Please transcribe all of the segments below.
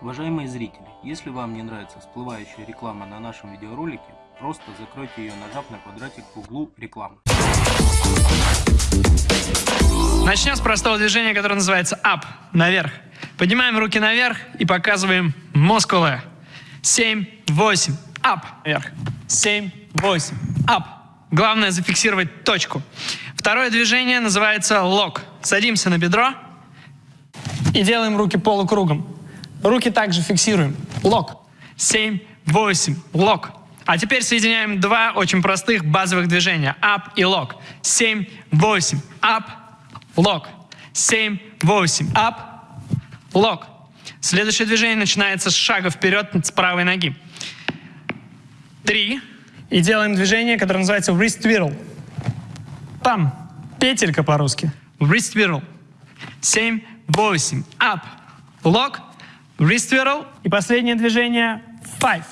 Уважаемые зрители, если вам не нравится всплывающая реклама на нашем видеоролике, просто закройте ее, нажав на квадратик в углу рекламы. Начнем с простого движения, которое называется up, наверх. Поднимаем руки наверх и показываем мускулы. 7, 8, up, вверх. 7, 8, up. Главное зафиксировать точку. Второе движение называется лок. Садимся на бедро и делаем руки полукругом. Руки также фиксируем. Лок. 7, 8, лок. А теперь соединяем два очень простых базовых движения. Up и лок. 7, 8, up, лок. 7, 8, up, лок. Следующее движение начинается с шага вперед с правой ноги. Три. И делаем движение, которое называется wrist twirl. Там. Петелька по-русски. Wrist twirl. 7, 8, up, лок, Wrist twirl. И последнее движение – five.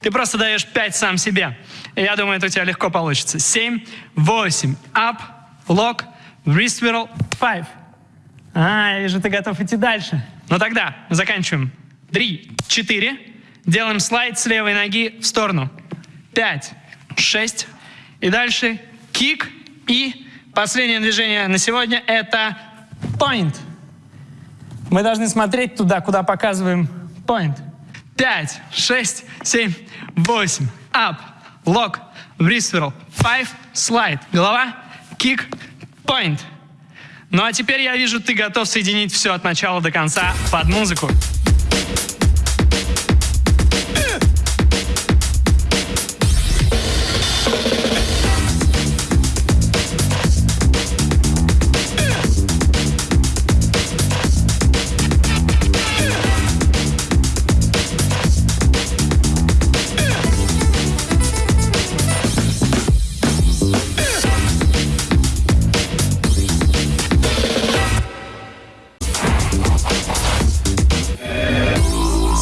Ты просто даешь 5 сам себе. И я думаю, это у тебя легко получится. 7, 8, up, lock, wrist twirl, five. А, я вижу, ты готов идти дальше. Ну тогда заканчиваем. 3, 4. Делаем слайд с левой ноги в сторону. 5, 6. И дальше кик. И последнее движение на сегодня – это point. Мы должны смотреть туда, куда показываем point. 5, 6, 7, 8. Up, lock, wrist whirl. 5, slide. Голова, kick, point. Ну а теперь я вижу, ты готов соединить все от начала до конца под музыку.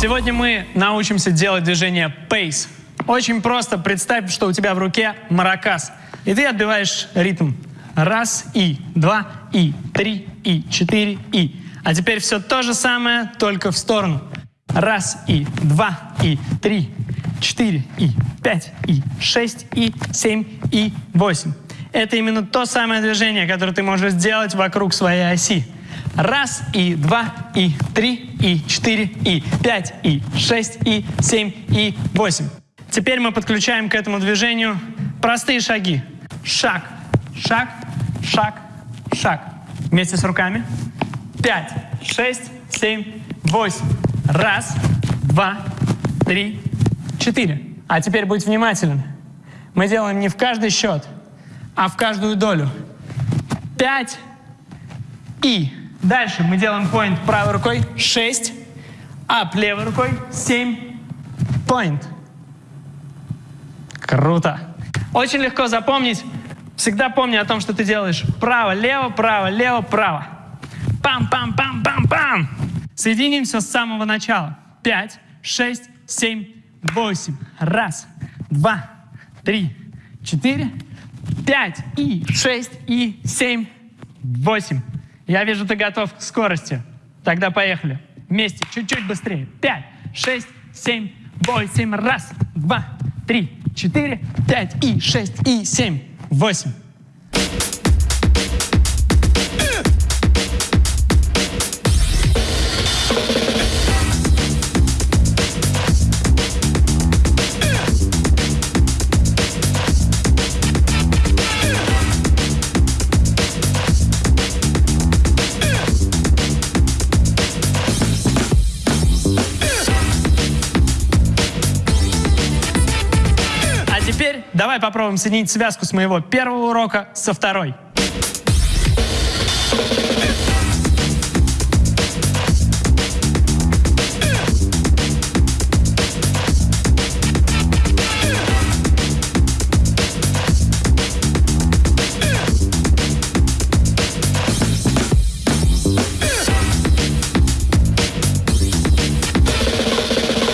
Сегодня мы научимся делать движение pace. Очень просто. Представь, что у тебя в руке маракас. И ты отбиваешь ритм. Раз, и, два, и, три, и, четыре, и. А теперь все то же самое, только в сторону. Раз, и, два, и, три, четыре, и, пять, и, шесть, и, семь, и, восемь. Это именно то самое движение, которое ты можешь сделать вокруг своей оси. Раз, и два, и три, и четыре, и пять, и шесть, и семь, и восемь. Теперь мы подключаем к этому движению простые шаги. Шаг, шаг, шаг, шаг. Вместе с руками. Пять, шесть, семь, восемь. Раз, два, три, четыре. А теперь будь внимателен. Мы делаем не в каждый счет, а в каждую долю. Пять и Дальше мы делаем point правой рукой, 6. Up левой рукой, 7. Point. Круто. Очень легко запомнить. Всегда помни о том, что ты делаешь право-лево, право-лево, право. Пам-пам-пам-пам-пам. Соединимся с самого начала. 5, 6, 7, 8. Раз, два, три, четыре, пять и шесть и семь, восемь. Я вижу, ты готов к скорости. Тогда поехали. Вместе, чуть-чуть быстрее. Пять, шесть, семь, восемь. Раз, два, три, четыре, пять и шесть и семь, восемь. Давай попробуем соединить связку с моего первого урока со второй.